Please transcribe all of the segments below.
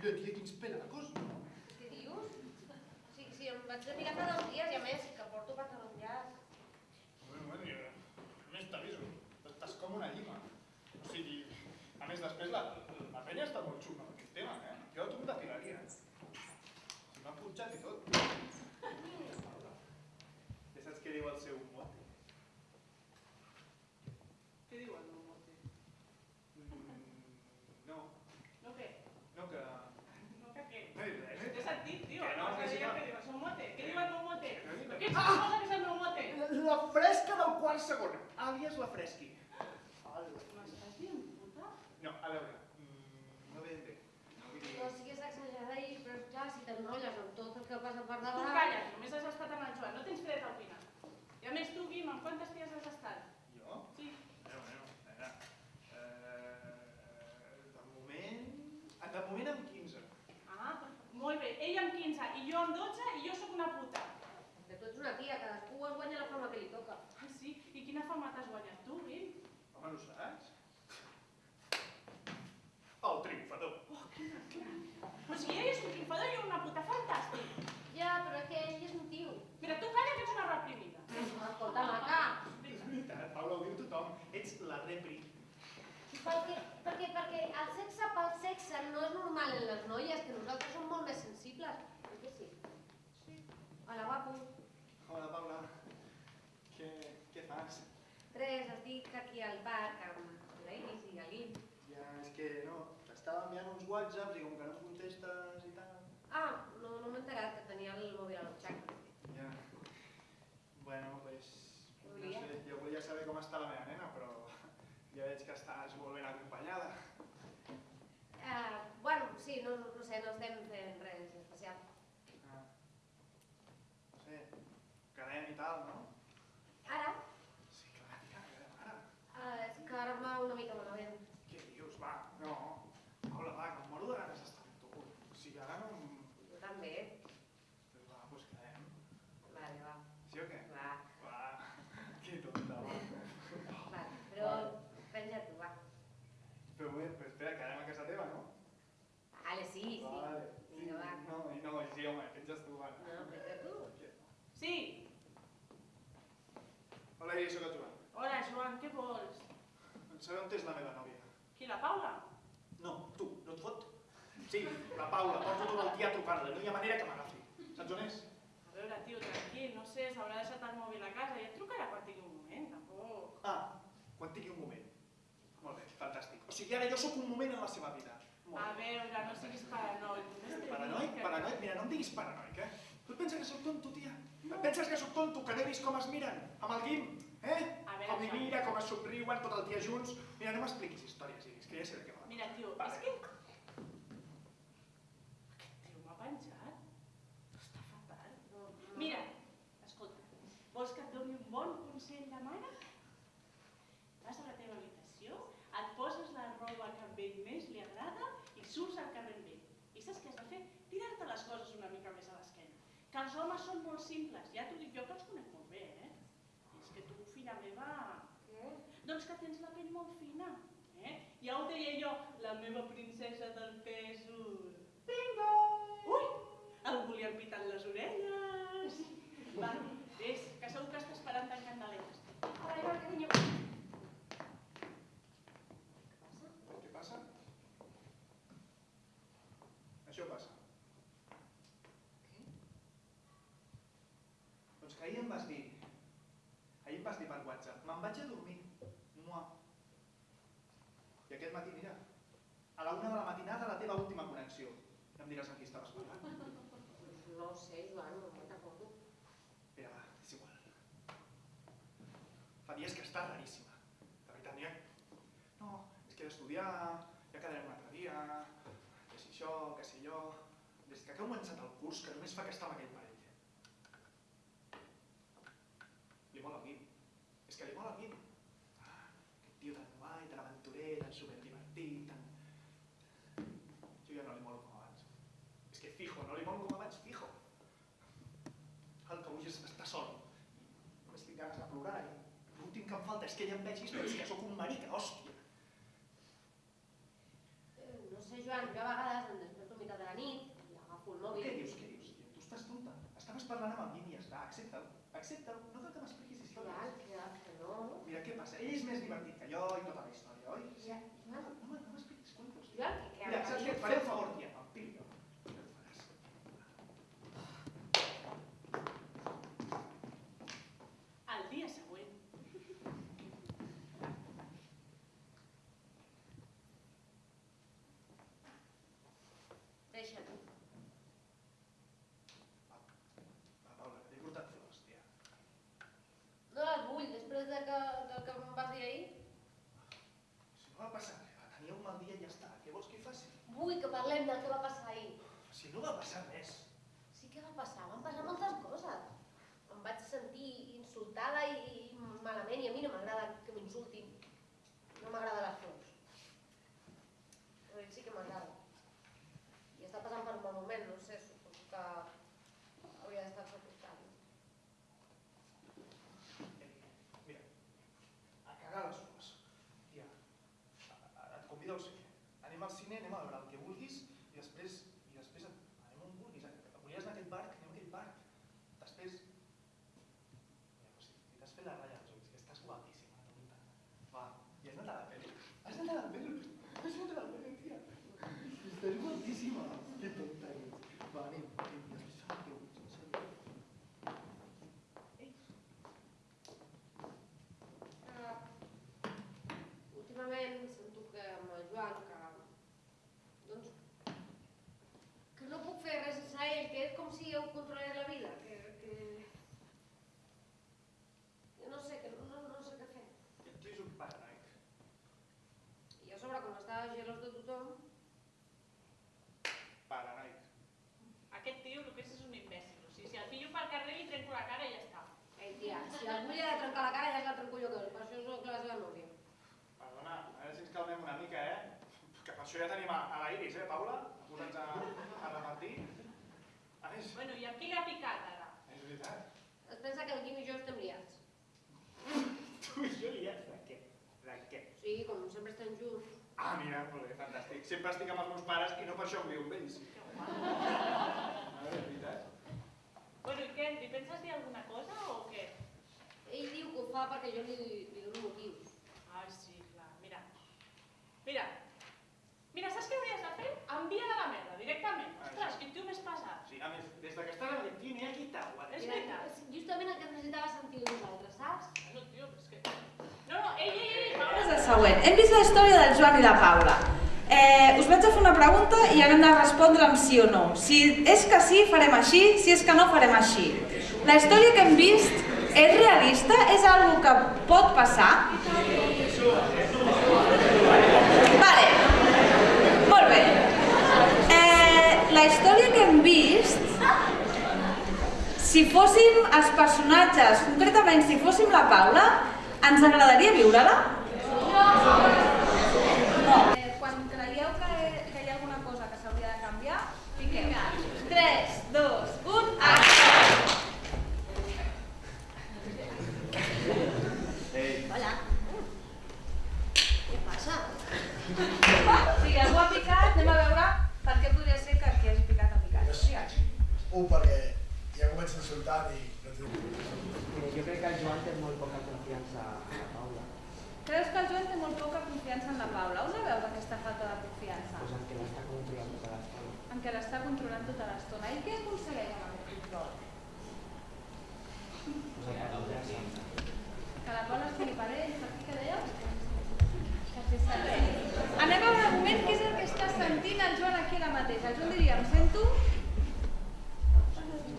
Tia, quins pelacos. Què dius? Sí, sí, em vaig de mirar fa dos dies i a més que porto pantalons llargs. Bueno, bueno, jo, a més t'aviso, estàs com una llima. O sigui, a més després la, la penya està molt xunga amb aquest tema, eh? Jo a tu em defilaria. Si m'ha punxat i tot. Ja saps què diu el seu mote? Què diu el meu mote? Mm, no, No què? no que... No que què? No he dit res, T'he eh? sentit, tio. Que no, Abans que sí deia que- que diu el seu mote. Què diu el meu mote? Que no he dit Però res. què ets cosa que és el meu mote? La fresca del quart segon, àlies la fresqui. M'estàs dient puta? No, a veure, mm, no ben bé. Vull dir, No siguis exagerada i, però clar, si t'enrotlles amb tot el que passa per Tu davant... calla, només has estat amb el Joan, no tens dret a opinar. I a més tu, Guim, amb quantes ties has estat? jo? Sí. Bueno, bueno, a veure, eh, de moment... De moment amb 15. Ah, molt bé. Ell amb 15 i jo amb 12 i jo sóc una puta. Que tu ets una tia, cadascú es guanya la fama que li toca. Ah, sí? I quina fama t'has guanyat tu, Guim? Home, no ho saps? El triomfador. Oh, quina clara. O sigui, ell és un triomfador i jo una puta fantàstic. Ja, però és que ell és un tio. Mira, tu calla que ets una reprimida. Escolta, maca. És veritat, Paula, ho diu tothom. Ets la repri. Perquè, perquè, perquè el sexe pel sexe no és normal en les noies, que nosaltres som molt més sensibles. Oi que sí? Sí. Hola, guapo. Hola, Paula. Què, què fas? Res, estic aquí al parc amb la Iris i Guim. Ja, és que no, t'estava enviant uns whatsapps i com que no em contestes i tal... Ah, no, no m'he enterat que tenia el mòbil a l'utxaca. Ja. Bueno, pues... Què No volia? sé, jo volia saber com està la meva nena, però ja veig que estàs molt ben acompanyada. Uh, bueno, sí, no, no, no sé, no estem fent res especial. Ah. No sé, quedem i tal, no? Ara, Sí, clar, tia, quedem ara. uh, és que ara em va una mica malament. Què dius, va? No. Paula, va, que em moro de ganes d'estar amb tu. O sigui, ara no... em- Jo també. Pues va, pues quedem. Vale, va. Sí o què? Va, Va, que tonta, va. va. Però penja tu, va. Però bé, però espera, quedem a casa teva, no? Vale, sí, sí. Vale. Sí, Vinga, va. no, i no, i sí, home, penges tu, va. No, penja tu. Sí. Hola, Iris, soc el Joan. Hola, Joan, què vols? Vull saber on és la meva nòvia. Qui, la Paula? No, tu, no et fot? Sí, la Paula, porto tot el dia trucant-la, no hi ha manera que m'agafi. Saps on és? A veure, tio, tranquil, no sé, s'haurà deixat el mòbil a casa i et trucarà quan tingui un moment, tampoc. Ah, quan tingui un moment. Molt bé, fantàstic. O sigui, ara jo sóc un moment en la seva vida. Molt A bé. veure, no siguis paranoic. Paranoic? Paranoic? Mira, no em diguis paranoic, eh? Tu et penses que sóc tonto, tia? Et penses que sóc tonto, que no he vist com es miren? Amb el Guim, eh? A veure, Com Joan. mira, com es somriuen tot el dia junts. Mira, no m'expliquis històries, Iris, que ja sé de què va. Mira, tio, Vale. és que... Aquest tio m'ha penjat. Està fatal. No, no. Mira, escolta, vols que et doni un bon consell de mare? Vas a la teva habitació, et poses la roba que a ell més li agrada i surts al carrer amb ell. I saps què has de fer? Tirar-te les coses una mica més a l'esquena. Que els homes són molt simples, ja t'ho dic jo que els conec molt bé, eh? És que tu, filla meva, Què? doncs que tens la pell molt fina, eh? Ja ho deia jo, la meva princesa del pèsol. Bingo! Ui, algú li han pitat les orelles. Va, vés, que segur que està esperant tan candeletes. Ai, va, carinyo. Què passa? Què passa? Això passa. Què? Doncs que ahir em vas dir, ahir em vas dir per WhatsApp, me'n vaig a dormir. Mua. I aquest matí, mira, a la una de la matinada la teva última connexió. Ja em diràs amb qui estaves parlant. No ho sé, Joan, no me'n recordo. Mira, va, és igual. Fa dies que està raríssima. De veritat, n'hi ha... No, és que he d'estudiar, ja quedarem un altre dia, que si això, que si allò... Des que ha començat el curs, que només fa que està amb aquell parell. Li mola el Guim. És que li mola el Guim. Ah, aquest tio tan guai, tan aventurer, tan superdivertit, tan... Jo ja no li molo com abans. És que fijo, no li molo com abans, fijo. El que vull és estar sol. Només tinc ganes de plorar però és que ja em veig i penso que sóc un marica, hòstia. Eh, No sé, Joan, jo a vegades em desperto a meitat de la nit i agafo el Què mòbil. dius, què dius? Tu estàs tonta. Estaves parlant amb el i ja està, accepta-ho. Accepta-ho, no cal que m'expliquis històries. que, que no. Mira, què passa? Ell és més divertit que jo i tota la història, oi? Ja, No, Joan, no, no m'expliquis cuentos. Joan, que, que Mira, saps què? Et faré un favor, tia, pel tio jo. Ja ho faràs. El dia següent, Deixa't. Va, Paula, t'he portat flors, tia. No les vull, després de que, del que em vas dir ahir. Si no va passar res, va tenir un mal dia i ja està. Què vols que hi faci? Vull que parlem del que va passar ahir. Si no va passar res. Sí que va passar, van passar moltes coses. Em vaig sentir insultada i, i malament, i a mi no m'agrada que m'insultin. No m'agrada les flors. Però ell sí que m'agrada. I està passant per un mal moment, no sé, suposo que hauria d'estar al seu costat. no? Eh, mira, a cagar les flors. Tia, a- a- et convido al cine. Anem al cine, anem a veure el que vulguis i després, i després anem on vulguis. Volies anar a aquest parc, anem a aquest parc. Després... Mira, pues, si t'has fet la ratlla als ulls, que estàs guapíssima, tonta. Va, i has anat a la peli. Has anat a la peli, has anat a la peli, tia. Estàs guapíssima. Que tonta ets. Va, anem, anem, després fem el que vulguis, en sèrio. que últimament sento que amb el Joan, que, doncs, que no puc fer res sense ell, que és com si jo controlés la vida, que, que... Jo no sé, que no, no, no sé què fer. El tio és un paranoic. I a sobre, com està gelós de tothom, Paranoic. aquest tio el que és és un imbècil. O sigui, si el pillo pel carrer li trenco la cara i ja està. ei tia, si algú li ha de trencar la cara ja es la trenco jo, que per això soc la seva nòvia. Perdona, a veure si ens calmem una mica, eh? Que per això ja tenim a, a la Iris, eh, Paula? Posats a, a repartir. A més, Bueno, i amb qui l'ha picat ara? és veritat. Es pensa que el Quim i jo estem liats. Tu i jo liats de què? De què? Sí, com sempre estem junts. Ah, mira, molt bé, fantàstic. Sempre estic amb els meus pares i no per això em viu amb ells. Que guai. A veure, és veritat. Bueno, i què? Li penses dir alguna cosa o fa perquè jo li, li dono motius. Ai, sí, clar. Mira. Mira. Mira, saps què hauries de fer? Envia de la merda, directament. Ah, Ostres, quin tio més pesat. Sí, a més, des de que estàs amb el tio n'hi ha qui t'aguanta. És veritat. justament el que necessitava sentir nosaltres, saps? Bueno, tio, però és que... No, no, ei, ei, ei, Paula. És el següent. Hem vist la història del Joan i la Paula. Eh, us vaig a fer una pregunta i ara hem de respondre amb sí o no. Si és que sí, farem així, si és que no, farem així. La història que hem vist és realista? És algo que pot passar? Vale. Molt bé. Eh, la història que hem vist, si fóssim els personatges, concretament si fóssim la Paula, ens agradaria viure-la? No. Eh, quan creieu que, que hi ha alguna cosa que s'hauria de canviar, fiqueu. 3, 2, 1, acció! Hola. Què passa? Si algú ha picat, anem a veure per què podria ser que qui hagi picat ha picat. Digues. Un, perquè ja comença insultant i no té... Mira, jo crec que el Joan té molt poca confiança en la Paula, Creus que el Joan té molt poca confiança en la Paula? On la veus aquesta falta de confiança? pues en què l'està controlant tota l'estona. En què l'està controlant tota l'estona. I què aconsegueix amb aquest control? Que la Paula estigui per ell, per què que? Que sent. Anem a un moment què és el que està sentint el Joan aquí ara mateix. El Joan diria, em sento...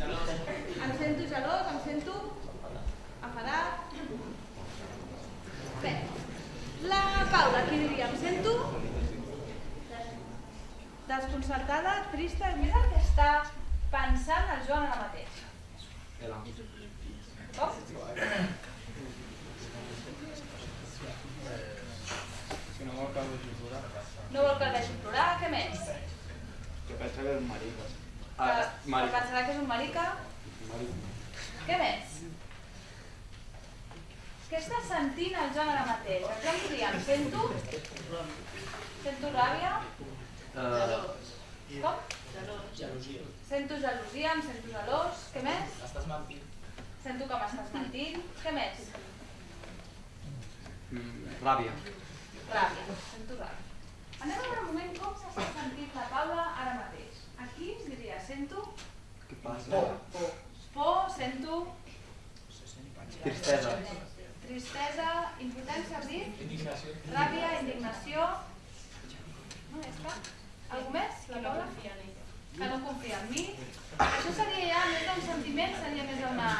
Em sento gelós, em sento enfadat. Bé, la Paula, qui diria, em sento desconcertada, trista, i és el que està pensant el Joan ara mateix. Que no vol que el vegi plorar. No vol que el vegi plorar, què més? Que pensa que és un marica. Que, Ah, que marica. pensarà que és un marica. Marica. Què més? Què està sentint el Joan ara mateix? Li diem? Sento? Sento ràbia? Com? gelosia. Sento gelosia, em sento gelós. Què més? Estàs mentint. Sento que m'estàs mentint. Què més? Mm, ràbia. Ràbia. Sento ràbia. Anem a veure un moment com s'està sentint la Paula ara mateix. Aquí diria, sento Què passa? por, sento Tristesa. tristesa, impotència, has dit? Indignació. Ràbia, indignació... No, ja està? Algú més? La Paula? Que no confia en mi. Això seria ja més d'un sentiment, seria més una...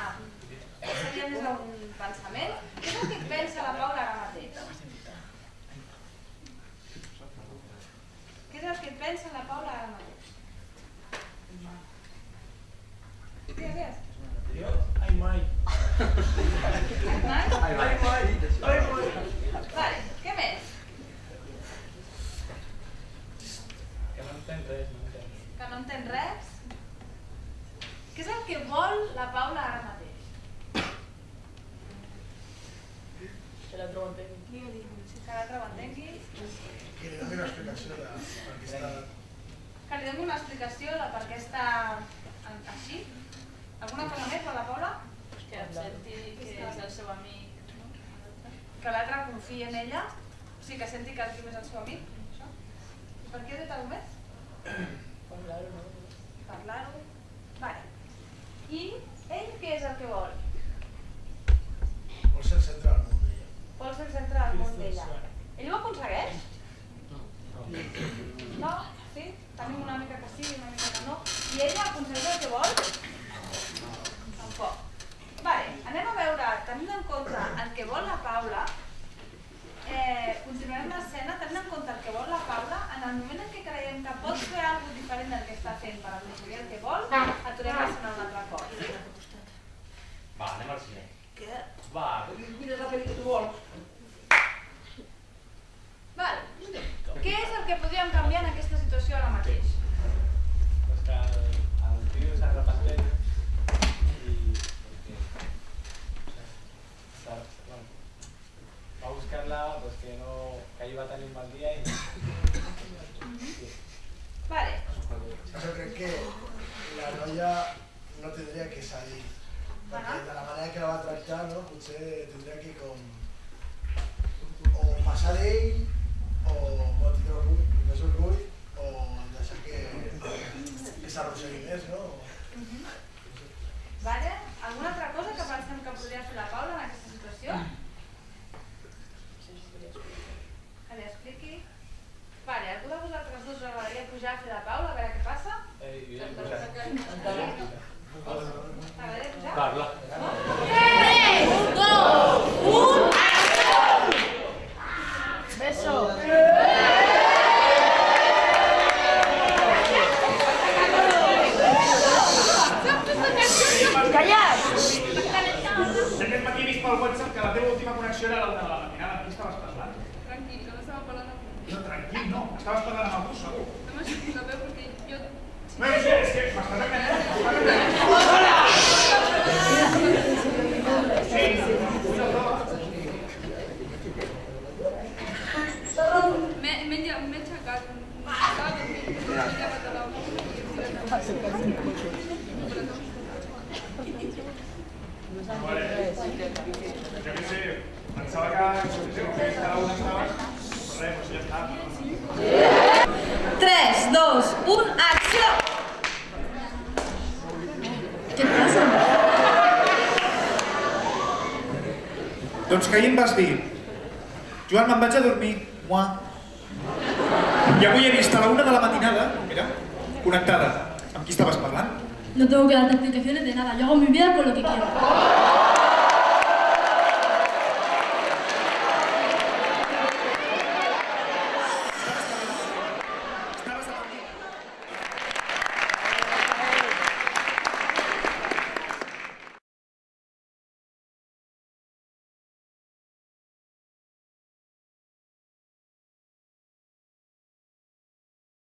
seria més un pensament. Què és el que pensa la Paula ara mateix? Què és el que pensa la Paula ara mateix? Digues, digues. Jo? Ai, mai. Hernán? Ai, vai. Vale, què més? Que no entenc res, no entenc. Que no entén res? Què és el que vol la Paula ara mateix? Que l'altre ho entengui. Que l'altre ho entengui? Que li doni una explicació de per què està... Que li doni una explicació de per què està així? Alguna cosa més per la Paula? Que accepti que és el seu amic. No? Que l'altre confiï en ella? O sigui, que senti que el Quim és el seu amic? Això? I per què ha dit alguna més? Parlar-ho, no? Parlar-ho? Vale. I ell què és el que vol? Vol ser del món d'ella. Vol ser del món d'ella. Ell ho aconsegueix? No? Sí? Tenim una mica que sí i una mica que no. I ella aconsegueix el que vol? Tampoc. Vale, anem a veure, tenint en compte el que vol la Paula, eh, continuarem l'escena tenint en compte el que vol la Paula, en el moment en què creiem que pot fer alguna diferent del que està fent per aconseguir el que vol, aturem l'escena un altre cop. Va, anem al cine. Què? Va, és la pel·li que tu vols? Vale. Què és el que podríem canviar en aquesta situació ara mateix? Pues que el, el tio s'arrepenteix i... Perquè, o sea, bueno, va a buscar-la pues que no... que ahir va tenir un mal dia i... Sí. Vale. Jo crec que la noia no tindria que salir. Perquè de la manera que la va tractar, no? potser tindria que com... o passar d'ell, o no tindre orgull, més orgull, o deixar que, que s'arrossegui més, no? Vale? Alguna altra cosa que pensem que podria fer la Paula en aquesta situació? Que li expliqui. Vale, algú de vosaltres dos agradaria pujar a fer la Paula a veure què passa? Eh, jo he posat. Parla. 3, 2, 1, acció! Beso. Callat! Aquest matí he vist pel WhatsApp que la teva última connexió era la una de la matinada. Amb qui estaves parlant? Tranquil, no estava parlant amb... No, tranquil, no. Estaves parlant amb algú, segur. No m'ha sortit la veu perquè jo... No, no és que m'estàs enganyant. M'estàs enganyant. Sí, una prova. M'he m'he lle- m'he aixecat. Estava dormint. M'he llevat a la Vale. Jo què sé, pensava que això que sé, no fes cada una estaves, però res, doncs ja està. 3, 2, 1, acció! Doncs que ahir em vas dir, Joan, me'n vaig a dormir. Mua. I avui he vist a la una de la matinada, mira, connectada. Amb qui estaves parlant? No tengo que darte explicaciones de nada. Yo hago mi vida con lo que quiero.